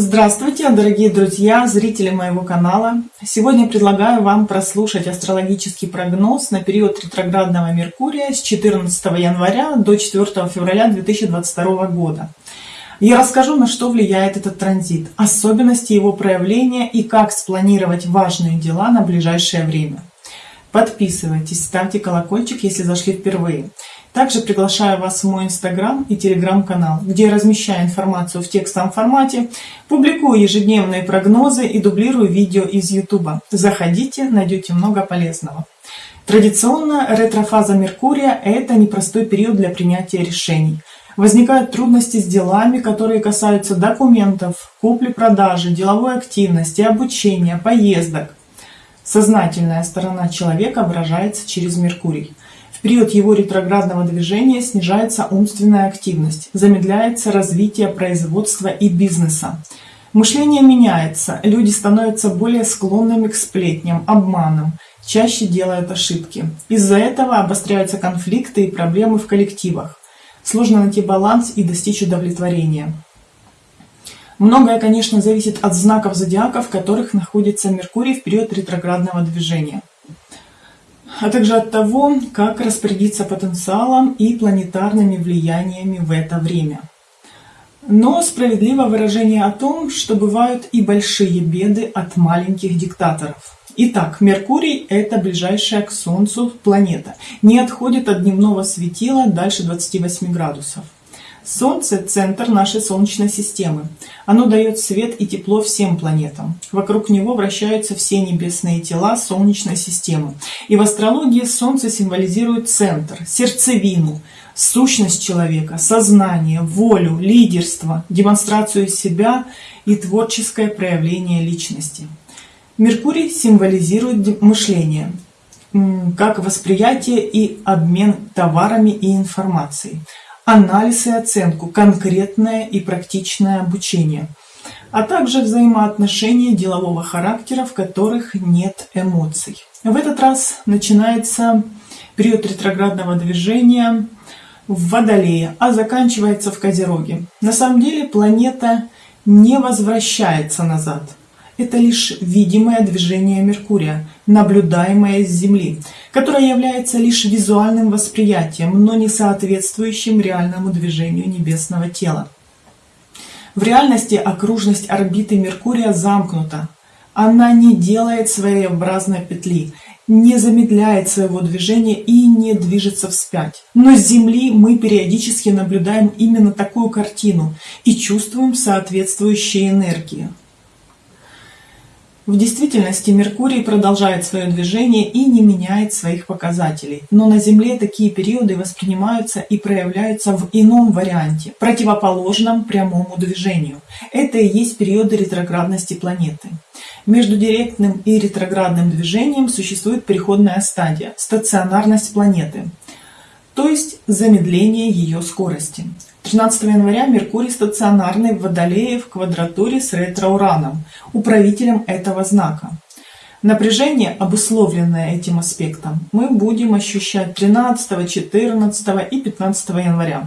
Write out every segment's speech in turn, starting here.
Здравствуйте, дорогие друзья, зрители моего канала. Сегодня предлагаю вам прослушать астрологический прогноз на период ретроградного Меркурия с 14 января до 4 февраля 2022 года. Я расскажу, на что влияет этот транзит, особенности его проявления и как спланировать важные дела на ближайшее время. Подписывайтесь, ставьте колокольчик, если зашли впервые. Также приглашаю вас в мой инстаграм и телеграм-канал, где я размещаю информацию в текстовом формате, публикую ежедневные прогнозы и дублирую видео из ютуба. Заходите, найдете много полезного. Традиционно ретрофаза Меркурия – это непростой период для принятия решений. Возникают трудности с делами, которые касаются документов, купли-продажи, деловой активности, обучения, поездок. Сознательная сторона человека выражается через Меркурий. В период его ретроградного движения снижается умственная активность, замедляется развитие производства и бизнеса. Мышление меняется, люди становятся более склонными к сплетням, обманам, чаще делают ошибки. Из-за этого обостряются конфликты и проблемы в коллективах. Сложно найти баланс и достичь удовлетворения. Многое, конечно, зависит от знаков зодиака, в которых находится Меркурий в период ретроградного движения а также от того, как распорядиться потенциалом и планетарными влияниями в это время. Но справедливо выражение о том, что бывают и большие беды от маленьких диктаторов. Итак, Меркурий – это ближайшая к Солнцу планета, не отходит от дневного светила дальше 28 градусов. Солнце – центр нашей Солнечной системы. Оно дает свет и тепло всем планетам. Вокруг него вращаются все небесные тела Солнечной системы. И в астрологии Солнце символизирует центр, сердцевину, сущность человека, сознание, волю, лидерство, демонстрацию себя и творческое проявление личности. Меркурий символизирует мышление, как восприятие и обмен товарами и информацией анализ и оценку, конкретное и практичное обучение, а также взаимоотношения делового характера, в которых нет эмоций. В этот раз начинается период ретроградного движения в Водолее, а заканчивается в Козероге. На самом деле планета не возвращается назад. Это лишь видимое движение Меркурия, наблюдаемое с Земли, которое является лишь визуальным восприятием, но не соответствующим реальному движению небесного тела. В реальности окружность орбиты Меркурия замкнута. Она не делает своеобразной петли, не замедляет своего движения и не движется вспять. Но с Земли мы периодически наблюдаем именно такую картину и чувствуем соответствующие энергии. В действительности Меркурий продолжает свое движение и не меняет своих показателей. Но на Земле такие периоды воспринимаются и проявляются в ином варианте, противоположном прямому движению. Это и есть периоды ретроградности планеты. Между директным и ретроградным движением существует переходная стадия – стационарность планеты, то есть замедление ее скорости. 13 января Меркурий стационарный в Водолее в квадратуре с ретро-ураном, управителем этого знака. Напряжение, обусловленное этим аспектом, мы будем ощущать 13, 14 и 15 января.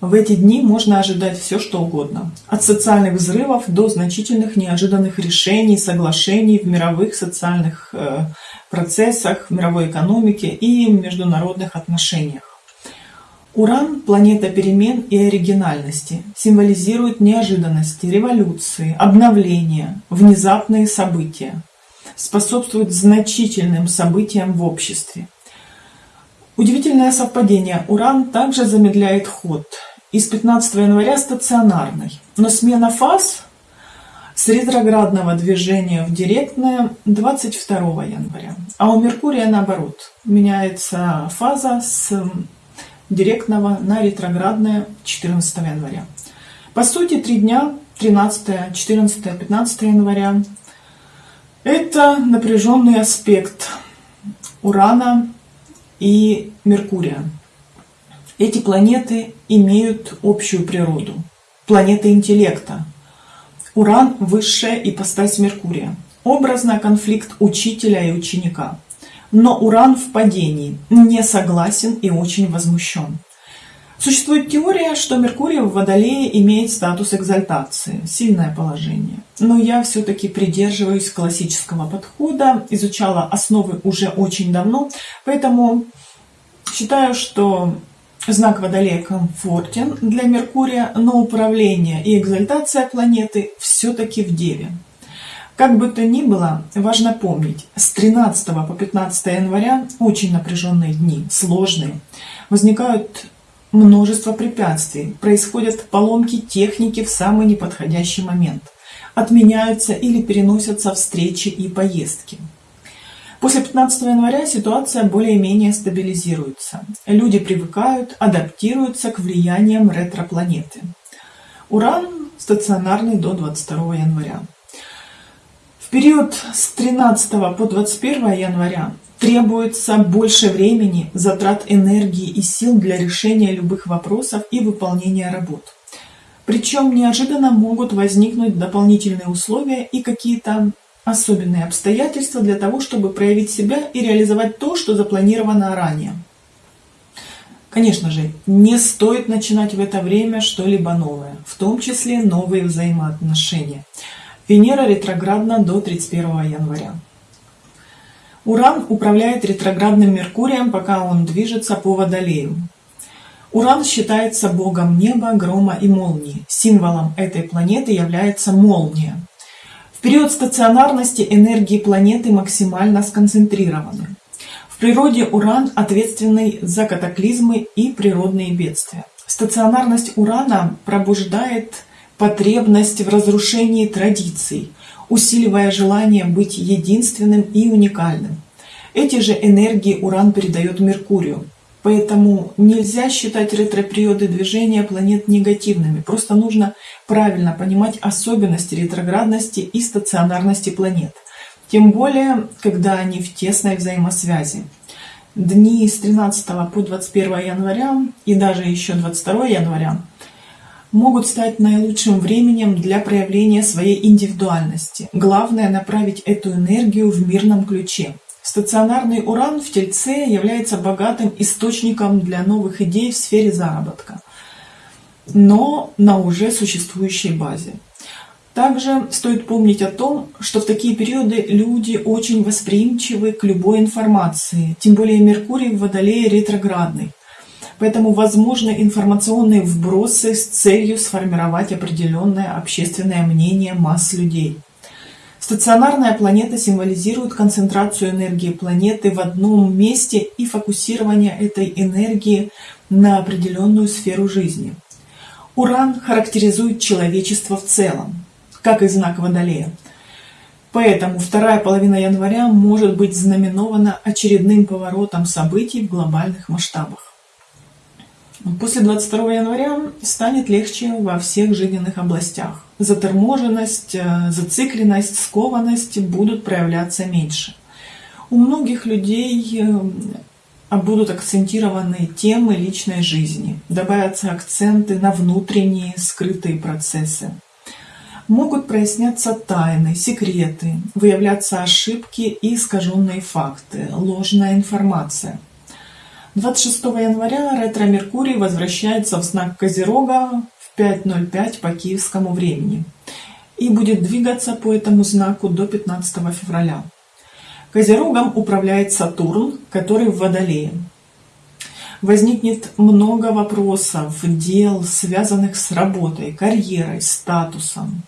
В эти дни можно ожидать все, что угодно. От социальных взрывов до значительных неожиданных решений, соглашений в мировых социальных э, процессах, в мировой экономике и международных отношениях. Уран – планета перемен и оригинальности, символизирует неожиданности, революции, обновления, внезапные события, способствует значительным событиям в обществе. Удивительное совпадение. Уран также замедляет ход. Из 15 января стационарный, но смена фаз с ретроградного движения в директное 22 января. А у Меркурия наоборот. Меняется фаза с директного на ретроградное 14 января. По сути, три дня, 13, 14, 15 января, это напряженный аспект Урана и Меркурия. Эти планеты имеют общую природу. Планеты интеллекта. Уран – высшая ипостась Меркурия. Образно конфликт учителя и ученика – но Уран в падении, не согласен и очень возмущен. Существует теория, что Меркурий в Водолее имеет статус экзальтации, сильное положение. Но я все-таки придерживаюсь классического подхода, изучала основы уже очень давно, поэтому считаю, что знак Водолея комфортен для Меркурия, но управление и экзальтация планеты все-таки в Деве. Как бы то ни было, важно помнить, с 13 по 15 января очень напряженные дни, сложные. Возникают множество препятствий, происходят поломки техники в самый неподходящий момент, отменяются или переносятся встречи и поездки. После 15 января ситуация более-менее стабилизируется. Люди привыкают, адаптируются к влияниям ретропланеты. Уран стационарный до 22 января. Период с 13 по 21 января Требуется больше времени, затрат энергии и сил для решения любых вопросов и выполнения работ. Причем неожиданно могут возникнуть дополнительные условия и какие-то особенные обстоятельства для того, чтобы проявить себя и реализовать то, что запланировано ранее. Конечно же, не стоит начинать в это время что-либо новое, в том числе новые взаимоотношения. Венера ретроградна до 31 января. Уран управляет ретроградным Меркурием, пока он движется по Водолею. Уран считается богом неба, грома и молнии. Символом этой планеты является молния. В период стационарности энергии планеты максимально сконцентрированы. В природе Уран ответственный за катаклизмы и природные бедствия. Стационарность Урана пробуждает потребность в разрушении традиций, усиливая желание быть единственным и уникальным. Эти же энергии Уран передает Меркурию. Поэтому нельзя считать ретро-периоды движения планет негативными. Просто нужно правильно понимать особенности ретроградности и стационарности планет. Тем более, когда они в тесной взаимосвязи. Дни с 13 по 21 января и даже еще 22 января могут стать наилучшим временем для проявления своей индивидуальности. Главное направить эту энергию в мирном ключе. Стационарный уран в Тельце является богатым источником для новых идей в сфере заработка, но на уже существующей базе. Также стоит помнить о том, что в такие периоды люди очень восприимчивы к любой информации, тем более Меркурий в Водолее ретроградный. Поэтому возможны информационные вбросы с целью сформировать определенное общественное мнение масс людей. Стационарная планета символизирует концентрацию энергии планеты в одном месте и фокусирование этой энергии на определенную сферу жизни. Уран характеризует человечество в целом, как и знак Водолея. Поэтому вторая половина января может быть знаменована очередным поворотом событий в глобальных масштабах. После 22 января станет легче во всех жизненных областях. Заторможенность, э, зацикленность, скованность будут проявляться меньше. У многих людей э, будут акцентированы темы личной жизни, добавятся акценты на внутренние скрытые процессы. Могут проясняться тайны, секреты, выявляться ошибки и искаженные факты, ложная информация – 26 января ретро-меркурий возвращается в знак Козерога в 5.05 по киевскому времени и будет двигаться по этому знаку до 15 февраля. Козерогом управляет Сатурн, который в Водолее. Возникнет много вопросов, дел, связанных с работой, карьерой, статусом.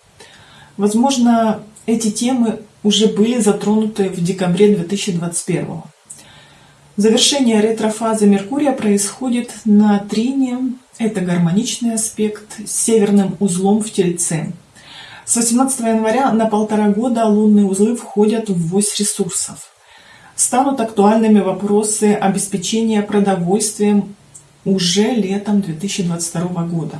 Возможно, эти темы уже были затронуты в декабре 2021 Завершение ретрофазы Меркурия происходит на трине, это гармоничный аспект, с северным узлом в Тельце. С 18 января на полтора года лунные узлы входят в вось ресурсов. Станут актуальными вопросы обеспечения продовольствием уже летом 2022 года.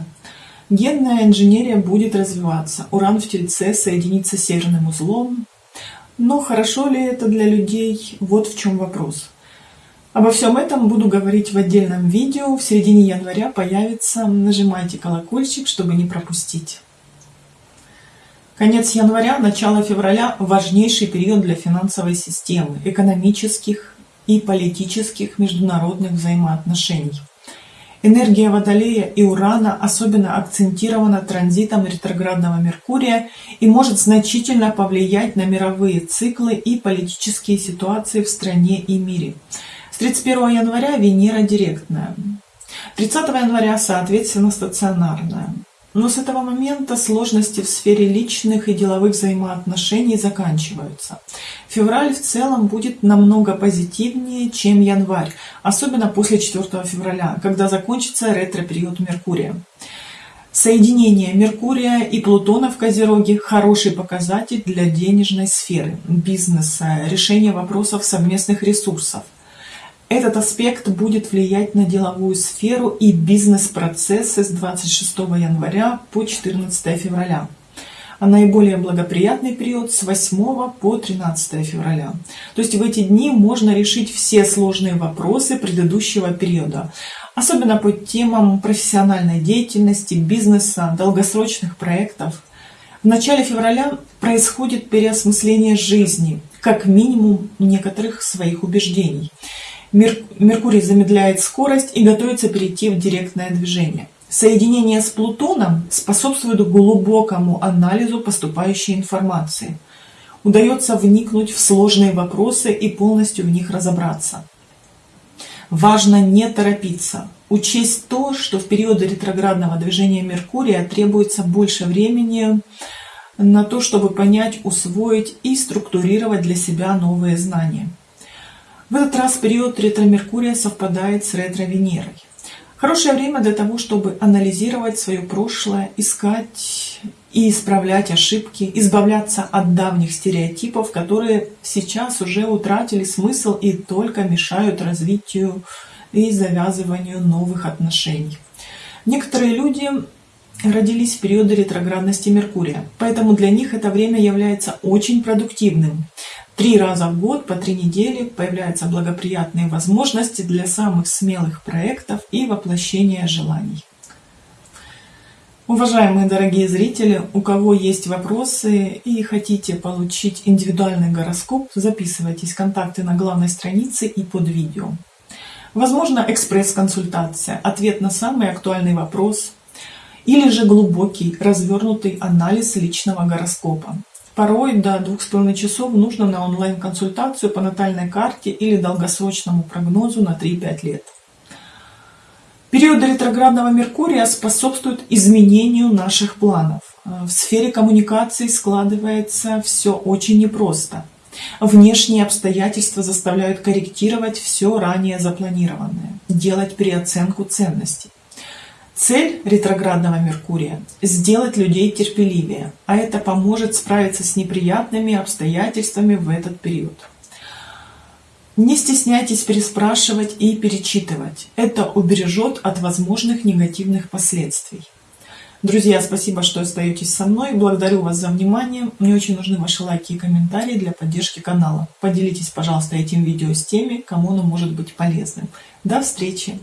Генная инженерия будет развиваться, уран в Тельце соединится с северным узлом. Но хорошо ли это для людей? Вот в чем вопрос. Обо всем этом буду говорить в отдельном видео. В середине января появится. Нажимайте колокольчик, чтобы не пропустить. Конец января, начало февраля – важнейший период для финансовой системы, экономических и политических международных взаимоотношений. Энергия Водолея и Урана особенно акцентирована транзитом ретроградного Меркурия и может значительно повлиять на мировые циклы и политические ситуации в стране и мире. С 31 января Венера директная, 30 января, соответственно, стационарная. Но с этого момента сложности в сфере личных и деловых взаимоотношений заканчиваются. Февраль в целом будет намного позитивнее, чем январь, особенно после 4 февраля, когда закончится ретро-период Меркурия. Соединение Меркурия и Плутона в Козероге – хороший показатель для денежной сферы, бизнеса, решения вопросов совместных ресурсов – этот аспект будет влиять на деловую сферу и бизнес-процессы с 26 января по 14 февраля а наиболее благоприятный период с 8 по 13 февраля. То есть в эти дни можно решить все сложные вопросы предыдущего периода, особенно по темам профессиональной деятельности, бизнеса, долгосрочных проектов. В начале февраля происходит переосмысление жизни, как минимум некоторых своих убеждений. Меркурий замедляет скорость и готовится перейти в директное движение. Соединение с Плутоном способствует глубокому анализу поступающей информации. Удается вникнуть в сложные вопросы и полностью в них разобраться. Важно не торопиться, учесть то, что в периоды ретроградного движения Меркурия требуется больше времени на то, чтобы понять, усвоить и структурировать для себя новые знания. В этот раз период ретро-Меркурия совпадает с ретро-Венерой. Хорошее время для того, чтобы анализировать свое прошлое, искать и исправлять ошибки, избавляться от давних стереотипов, которые сейчас уже утратили смысл и только мешают развитию и завязыванию новых отношений. Некоторые люди родились в периоды ретроградности Меркурия, поэтому для них это время является очень продуктивным. Три раза в год по три недели появляются благоприятные возможности для самых смелых проектов и воплощения желаний. Уважаемые дорогие зрители, у кого есть вопросы и хотите получить индивидуальный гороскоп, записывайтесь контакты на главной странице и под видео. Возможно экспресс-консультация, ответ на самый актуальный вопрос или же глубокий развернутый анализ личного гороскопа. Порой до двух с половиной часов нужно на онлайн-консультацию по натальной карте или долгосрочному прогнозу на 3-5 лет. Период ретроградного Меркурия способствует изменению наших планов. В сфере коммуникации складывается все очень непросто. Внешние обстоятельства заставляют корректировать все ранее запланированное, делать переоценку ценностей. Цель ретроградного Меркурия – сделать людей терпеливее, а это поможет справиться с неприятными обстоятельствами в этот период. Не стесняйтесь переспрашивать и перечитывать. Это убережет от возможных негативных последствий. Друзья, спасибо, что остаетесь со мной. Благодарю вас за внимание. Мне очень нужны ваши лайки и комментарии для поддержки канала. Поделитесь, пожалуйста, этим видео с теми, кому оно может быть полезным. До встречи!